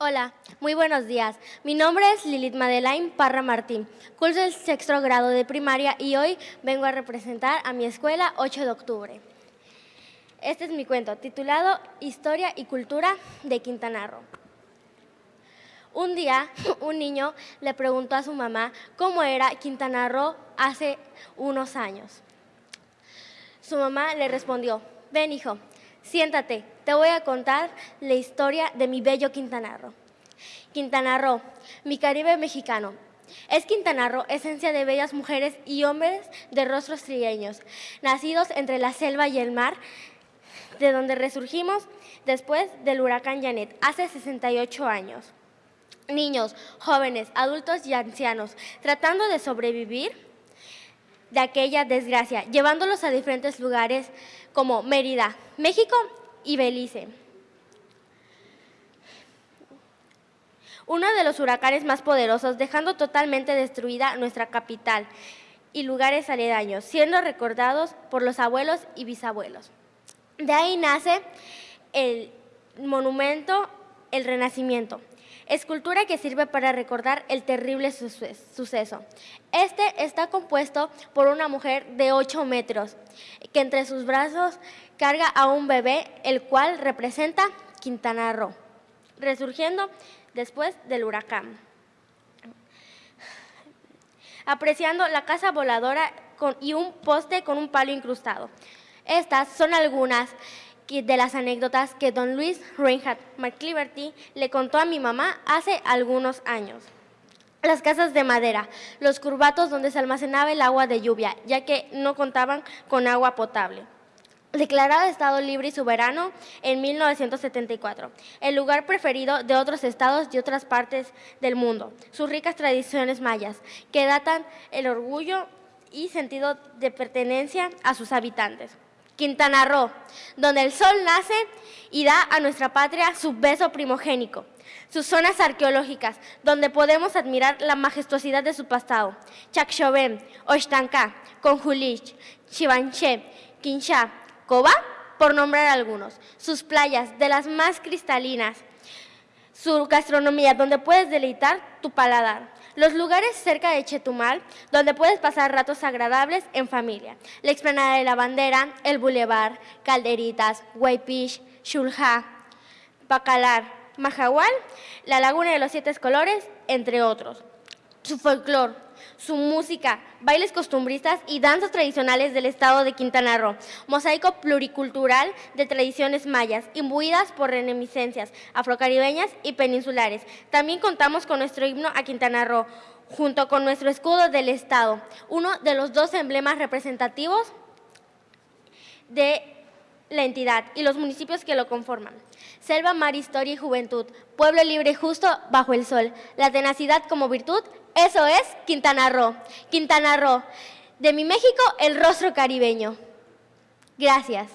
Hola, muy buenos días. Mi nombre es Lilith Madeleine Parra Martín. Curso el sexto grado de primaria y hoy vengo a representar a mi escuela 8 de octubre. Este es mi cuento, titulado Historia y Cultura de Quintana Roo. Un día, un niño le preguntó a su mamá cómo era Quintana Roo hace unos años. Su mamá le respondió, ven hijo, siéntate, te voy a contar la historia de mi bello Quintana Roo. Quintana Roo, mi Caribe mexicano. Es Quintana Roo, esencia de bellas mujeres y hombres de rostros trigueños, nacidos entre la selva y el mar, de donde resurgimos después del huracán Janet, hace 68 años. Niños, jóvenes, adultos y ancianos, tratando de sobrevivir de aquella desgracia, llevándolos a diferentes lugares como Mérida, México y Belice. Uno de los huracanes más poderosos, dejando totalmente destruida nuestra capital y lugares aledaños, siendo recordados por los abuelos y bisabuelos. De ahí nace el monumento El Renacimiento, escultura que sirve para recordar el terrible suceso. Este está compuesto por una mujer de 8 metros, que entre sus brazos carga a un bebé, el cual representa Quintana Roo, resurgiendo después del huracán. Apreciando la casa voladora y un poste con un palo incrustado. Estas son algunas de las anécdotas que don Luis Reinhardt McCliverty le contó a mi mamá hace algunos años. Las casas de madera, los curvatos donde se almacenaba el agua de lluvia, ya que no contaban con agua potable. Declarado Estado libre y soberano en 1974, el lugar preferido de otros estados y otras partes del mundo, sus ricas tradiciones mayas, que datan el orgullo y sentido de pertenencia a sus habitantes. Quintana Roo, donde el sol nace y da a nuestra patria su beso primogénico. Sus zonas arqueológicas, donde podemos admirar la majestuosidad de su pasado. Chacchoven, Oshtanka, Conjulich, Chivanché, Quinchá, Coba, por nombrar algunos. Sus playas, de las más cristalinas. Su gastronomía, donde puedes deleitar tu paladar los lugares cerca de Chetumal, donde puedes pasar ratos agradables en familia. La explanada de la bandera, el bulevar, Calderitas, Guaypish, Shulja, Bacalar, Majahual, la laguna de los siete colores, entre otros. Su folclore, su música, bailes costumbristas y danzas tradicionales del estado de Quintana Roo, mosaico pluricultural de tradiciones mayas, imbuidas por reminiscencias afrocaribeñas y peninsulares. También contamos con nuestro himno a Quintana Roo, junto con nuestro escudo del estado, uno de los dos emblemas representativos de la entidad y los municipios que lo conforman. Selva, mar, historia y juventud, pueblo libre y justo bajo el sol, la tenacidad como virtud, eso es Quintana Roo. Quintana Roo, de mi México, el rostro caribeño. Gracias.